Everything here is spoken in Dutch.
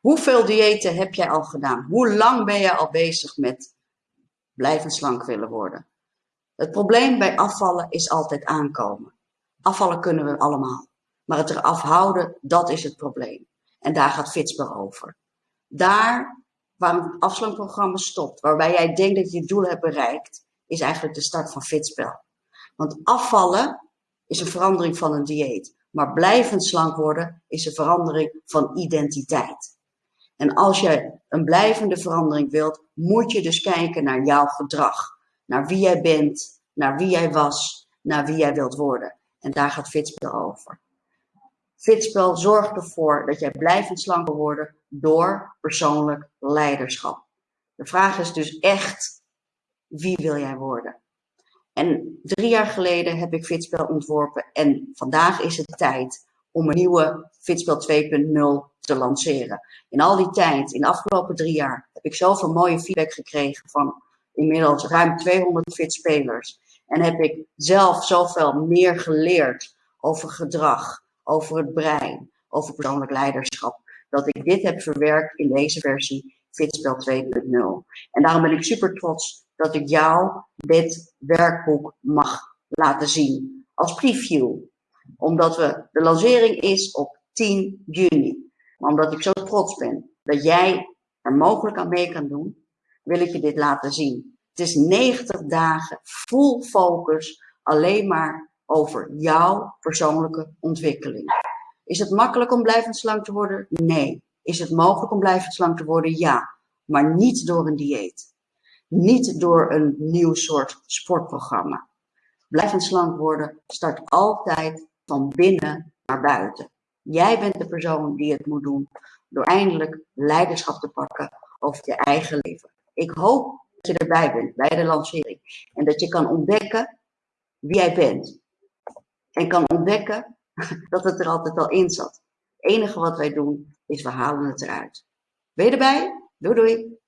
Hoeveel diëten heb jij al gedaan? Hoe lang ben je al bezig met blijven slank willen worden? Het probleem bij afvallen is altijd aankomen. Afvallen kunnen we allemaal. Maar het eraf houden, dat is het probleem. En daar gaat Fitspel over. Daar waar een afslankprogramma stopt, waarbij jij denkt dat je het doel hebt bereikt, is eigenlijk de start van Fitspel. Want afvallen is een verandering van een dieet. Maar blijvend slank worden is een verandering van identiteit. En als je een blijvende verandering wilt, moet je dus kijken naar jouw gedrag. Naar wie jij bent, naar wie jij was, naar wie jij wilt worden. En daar gaat Fitspel over. Fitspel zorgt ervoor dat jij blijvend slanker wordt door persoonlijk leiderschap. De vraag is dus echt, wie wil jij worden? En drie jaar geleden heb ik Fitspel ontworpen en vandaag is het tijd om een nieuwe Fitspel 2.0 te lanceren. In al die tijd, in de afgelopen drie jaar, heb ik zoveel mooie feedback gekregen van inmiddels ruim 200 fitspelers. En heb ik zelf zoveel meer geleerd over gedrag, over het brein, over persoonlijk leiderschap, dat ik dit heb verwerkt in deze versie Fitspel 2.0. En daarom ben ik super trots dat ik jou dit werkboek mag laten zien als preview. Omdat we, de lancering is op 10 juni. Maar omdat ik zo trots ben dat jij er mogelijk aan mee kan doen, wil ik je dit laten zien. Het is 90 dagen full focus alleen maar over jouw persoonlijke ontwikkeling. Is het makkelijk om blijvend slank te worden? Nee. Is het mogelijk om blijvend slank te worden? Ja. Maar niet door een dieet. Niet door een nieuw soort sportprogramma. Blijvend slank worden start altijd van binnen naar buiten. Jij bent de persoon die het moet doen door eindelijk leiderschap te pakken over je eigen leven. Ik hoop dat je erbij bent bij de lancering en dat je kan ontdekken wie jij bent. En kan ontdekken dat het er altijd al in zat. Het enige wat wij doen is we halen het eruit. Ben je erbij? Doei doei!